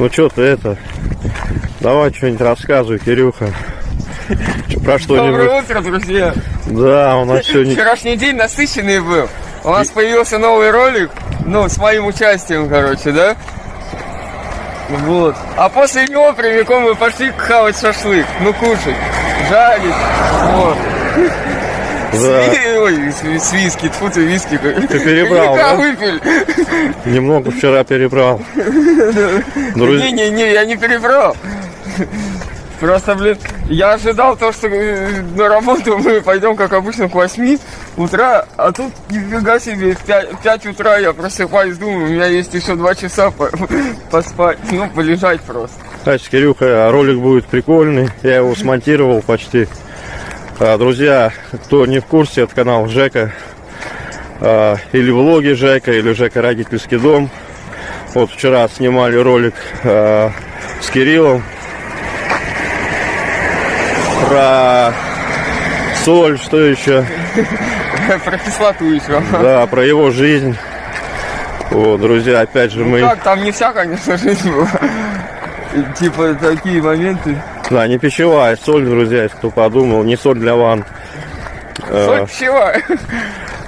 Ну что ты это? Давай что-нибудь рассказывай, Кирюха. Про что-нибудь. Доброе утро, друзья! Да, у нас сегодня... Вчерашний день насыщенный был. У нас появился новый ролик, ну, с моим участием, короче, да? Вот. А после него прямиком мы пошли хавать шашлык. Ну, кушать, жарить. Вот. С- Ой, с, виски, тьфу ты, виски. Ты перебрал, да? выпили. Немного вчера перебрал. Не-не-не, я не перебрал. Просто, блин, я ожидал то, что э, на работу мы пойдем, как обычно, к 8 утра, а тут нифига себе, в 5, 5 утра я просыпаюсь, думаю, у меня есть еще 2 часа по- поспать, ну, полежать просто. Кстати, Кирюха, ролик будет прикольный. Я его смонтировал почти. А, Друзья, кто не в курсе, это канал Жека. а, Или влоги Жека, или Жека Родительский дом. Вот вчера снимали ролик а, с Кириллом про соль, что еще, Про кислоту еще. да, про его жизнь. Вот, друзья, опять же мы, Так, там не вся, конечно, жизнь была. Типа, такие моменты. Да, не пищевая соль, друзья, если кто подумал, не соль для ванн. А, Соль пищевая.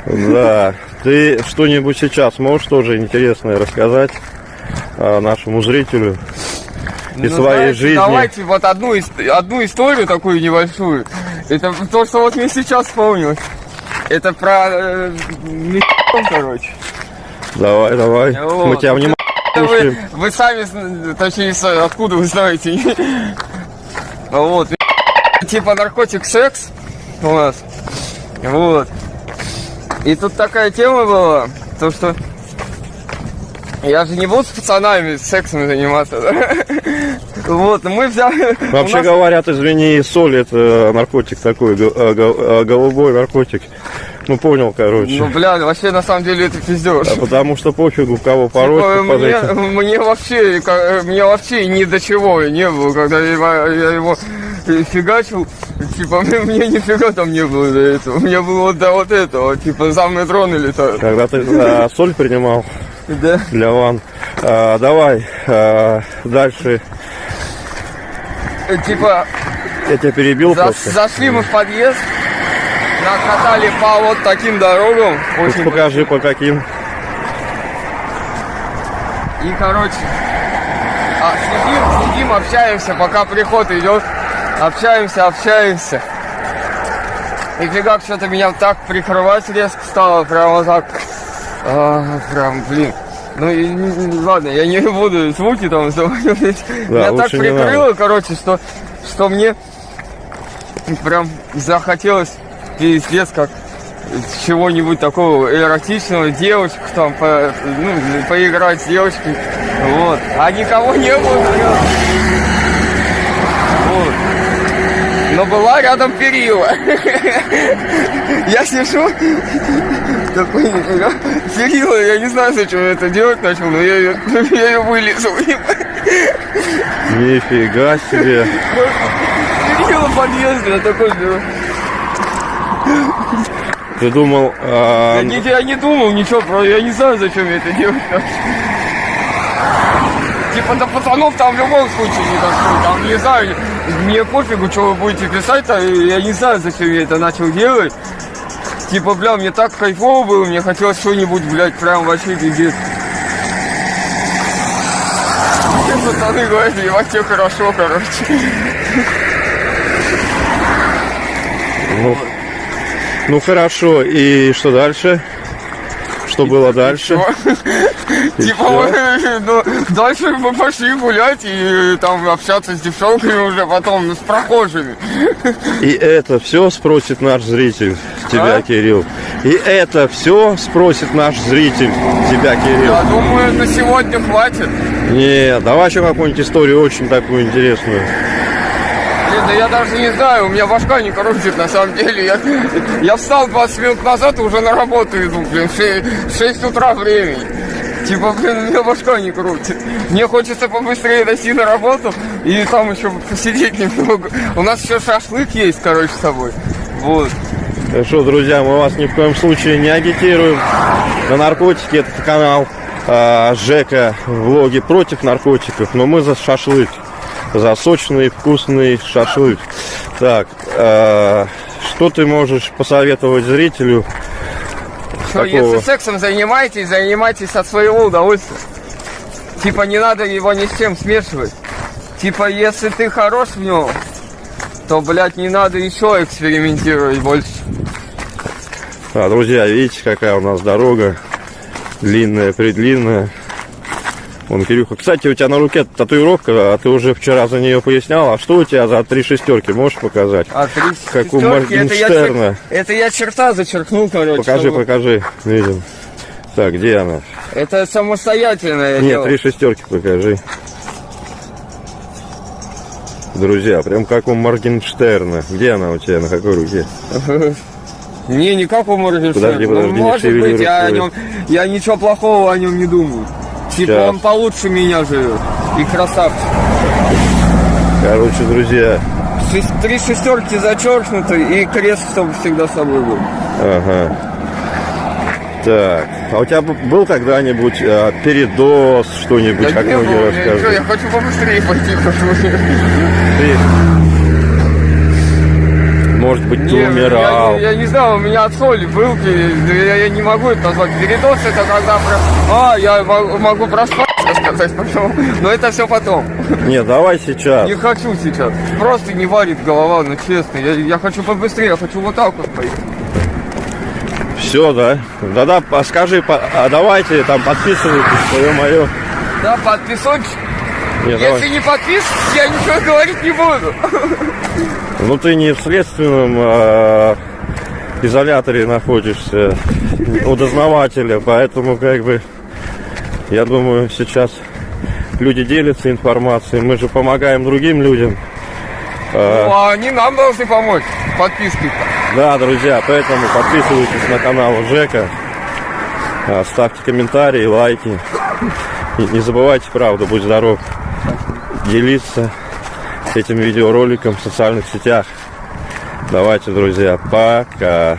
Да. Ты что-нибудь сейчас можешь тоже интересное рассказать а, нашему зрителю из Ну, своей знаете, жизни? Давайте вот одну, одну историю такую небольшую. Это то, что вот мне сейчас вспомнилось. Это про э, короче. Давай, давай. Вот. Мы тебя внимательно Вы, вы сами, точнее, откуда вы знаете. Вот. Типа наркотик секс у нас. Вот. И тут такая тема была, то что я же не буду с пацанами сексом заниматься. Вот, мы взяли... Вообще нас- говорят, извини, соль это наркотик такой, го- а, голубой наркотик. Ну понял, короче. Ну, бля, вообще, на самом деле, это пиздеж. А потому что пофигу, кого Типа, пороть под мне, этим. мне вообще, мне вообще ни до чего не было, когда я, его- я его фигачил, типа, мне, мне нифига там не было до этого, мне было до вот этого, типа, за мной дроны летают. Когда ты а, соль принимал Да. для ван. А, давай а, дальше. Типа, Я тебя перебил за- просто. зашли мы в подъезд, нас катали по вот таким дорогам, очень Покажи по каким. И, короче, а, сидим, сидим, общаемся, пока приход идет. Общаемся, общаемся. И фигак что-то меня так прикрывать резко стало, прямо так. А, прям, блин. Ну и не- не- ладно, я не буду звуки там заводить. меня так прикрыло, короче, что, что мне прям захотелось пиздец как чего-нибудь такого эротичного, девочек там, по- ну, поиграть с девочкой, вот. А никого не было. Вот. Но была рядом перила. Я сижу, такой. Перила, я не знаю, зачем я это делать начал, но я ее, я ее вылезал. Нифига себе. Перила подъезда, я такой. Ты думал, а, Я не, я не думал ничего, про, я не знаю, зачем я это делать. Типа до пацанов там в любом случае не дошло. Там не знаю, мне пофигу, что вы будете писать, а я не знаю, зачем я это начал делать. Типа, бля, мне так кайфово было, мне хотелось что-нибудь, блядь, прям вообще пиздец. Все пацаны говорят, тебе хорошо, короче. ну, ну хорошо, и что дальше? Что было дальше? И Типа, ну, дальше мы пошли гулять и там общаться с девчонками уже потом, ну, с прохожими. И это все спросит наш зритель тебя, А? Кирилл. И это все спросит наш зритель тебя, Кирилл. Я думаю, на сегодня хватит. Не, давай еще какую-нибудь историю очень такую интересную. Да я даже не знаю, у меня башка не крутит на самом деле. Я, я встал 20 минут назад и уже на работу иду, блин, 6, 6 утра времени. Типа, блин, у меня башка не крутит. Мне хочется побыстрее дойти на работу и там еще посидеть немного. У нас еще шашлык есть, короче, с собой. Вот. Так что, друзья, мы вас ни в коем случае не агитируем на наркотики. Этот канал а, Жека влоги против наркотиков, но мы за шашлык. За сочный, вкусный шашлык. Так, а, что ты можешь посоветовать зрителю? Что, Какого? если сексом занимаетесь, занимайтесь от своего удовольствия. Типа не надо его ни с чем смешивать. Типа если ты хорош в нем, то, блядь, не надо еще экспериментировать больше. А, друзья, видите, какая у нас дорога. Длинная, предлинная. Вон, Кирюха. Кстати, у тебя на руке татуировка, а ты уже вчера за нее пояснял. А что у тебя за три шестерки? Можешь показать? А три Как у шестерки, это я, Моргенштерна. это я черта зачеркнул, короче. Покажи, чтобы- покажи. Видим. Так, где она? Это самостоятельное Нет, дело. три шестерки покажи. Друзья, прям как у Моргенштерна. Где она у тебя? На какой руке? Не, не как у Моргенштерна. Подожди, подожди, Ну, не Может быть, я, о нем, я ничего плохого о нем не думаю. Типа Щас. он получше меня живет. И красавчик. Короче, друзья, Шесть- Три шестерки зачеркнуты и крест, чтобы всегда с собой был. Ага. Так, а у тебя был когда-нибудь а, передоз, что-нибудь, Да как многие рассказывают? я хочу побыстрее пойти, потому что... Ты, может быть, ты Не, умирал. Я, не- я не знаю, у меня от соли был, я, я не могу это назвать. Передоз это когда. А, я могу, могу проспать, сказать потом. Но это все потом. Нет, давай сейчас. Не хочу сейчас. Просто не варит голова, ну честно. Я, я хочу побыстрее, я хочу вот так вот пойти. Все, да? Да-да, скажи, а давайте там подписывайтесь, свое мое. Да, подписочек. Нет, Если давай. не подпишешь, я ничего говорить не буду. Ну ты не в следственном а, изоляторе находишься у дознавателя, поэтому как бы я думаю сейчас люди делятся информацией, мы же помогаем другим людям. А, Ну, а они нам должны помочь. Подписки. Да, друзья, поэтому подписывайтесь на канал Жека, а, ставьте комментарии, лайки. И не забывайте, правда, будь здоров, делиться этим видеороликом в социальных сетях. Давайте, друзья, пока.